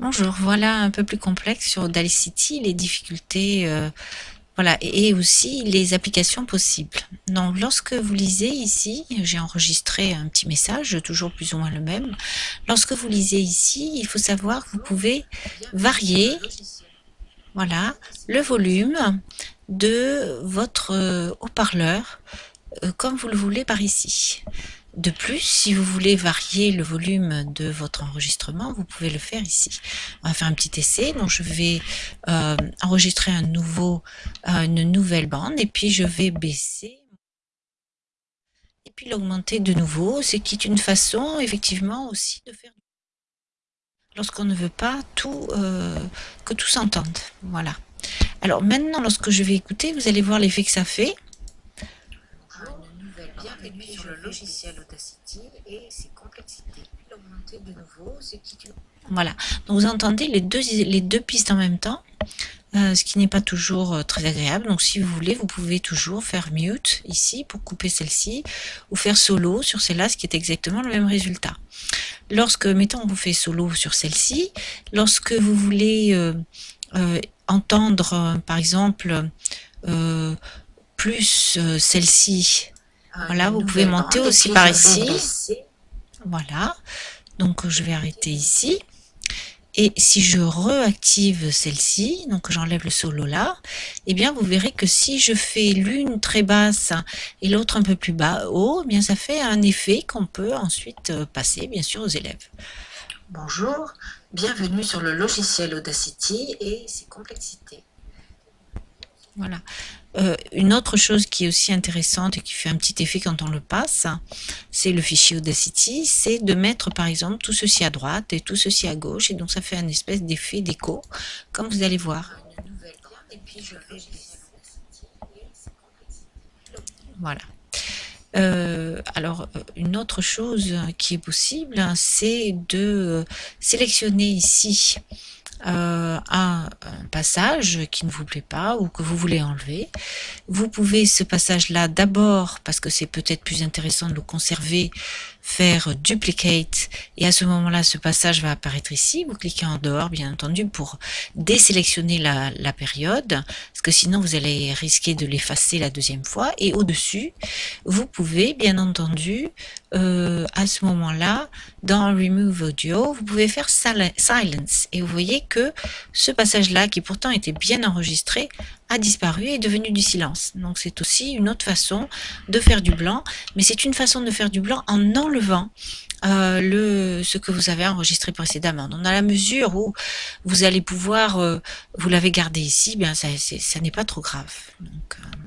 Bonjour, voilà un peu plus complexe sur Audacity, les difficultés euh, voilà, et aussi les applications possibles. Donc lorsque vous lisez ici, j'ai enregistré un petit message, toujours plus ou moins le même. Lorsque vous lisez ici, il faut savoir que vous pouvez varier voilà, le volume de votre euh, haut-parleur euh, comme vous le voulez par ici. De plus, si vous voulez varier le volume de votre enregistrement, vous pouvez le faire ici. On va faire un petit essai. Donc, je vais euh, enregistrer euh, une nouvelle bande et puis je vais baisser et puis l'augmenter de nouveau, ce qui est une façon effectivement aussi de faire lorsqu'on ne veut pas euh, que tout s'entende. Voilà. Alors maintenant, lorsque je vais écouter, vous allez voir l'effet que ça fait le logiciel Audacity et ses complexités. L'augmenter de nouveau, Voilà, donc vous entendez les deux, les deux pistes en même temps, euh, ce qui n'est pas toujours euh, très agréable. Donc si vous voulez, vous pouvez toujours faire mute ici pour couper celle-ci, ou faire solo sur celle-là, ce qui est exactement le même résultat. Lorsque, mettons, vous fait solo sur celle-ci, lorsque vous voulez euh, entendre, par exemple, plus celle-ci voilà, vous pouvez monter aussi par ici. Voilà. Donc, je vais arrêter ici. Et si je reactive celle-ci, donc j'enlève le solo là, eh bien vous verrez que si je fais l'une très basse et l'autre un peu plus bas haut, eh bien ça fait un effet qu'on peut ensuite euh, passer bien sûr aux élèves. Bonjour, bienvenue sur le logiciel Audacity et ses complexités. Voilà. Euh, une autre chose qui est aussi intéressante et qui fait un petit effet quand on le passe, c'est le fichier Audacity, c'est de mettre par exemple tout ceci à droite et tout ceci à gauche, et donc ça fait un espèce d'effet d'écho, comme vous allez voir. Voilà. Euh, alors, une autre chose qui est possible, c'est de sélectionner ici euh, un, passage qui ne vous plaît pas ou que vous voulez enlever. Vous pouvez ce passage-là d'abord, parce que c'est peut-être plus intéressant de le conserver, faire duplicate et à ce moment-là ce passage va apparaître ici. Vous cliquez en dehors bien entendu pour désélectionner la, la période parce que sinon vous allez risquer de l'effacer la deuxième fois et au-dessus vous pouvez bien entendu euh, à ce moment-là dans Remove Audio vous pouvez faire Silence et vous voyez que ce passage-là qui pourtant était bien enregistré a disparu et est devenu du silence. Donc c'est aussi une autre façon de faire du blanc, mais c'est une façon de faire du blanc en enlevant euh, le, ce que vous avez enregistré précédemment. Donc dans la mesure où vous allez pouvoir, euh, vous l'avez gardé ici, bien ça, ça n'est pas trop grave. Donc, euh,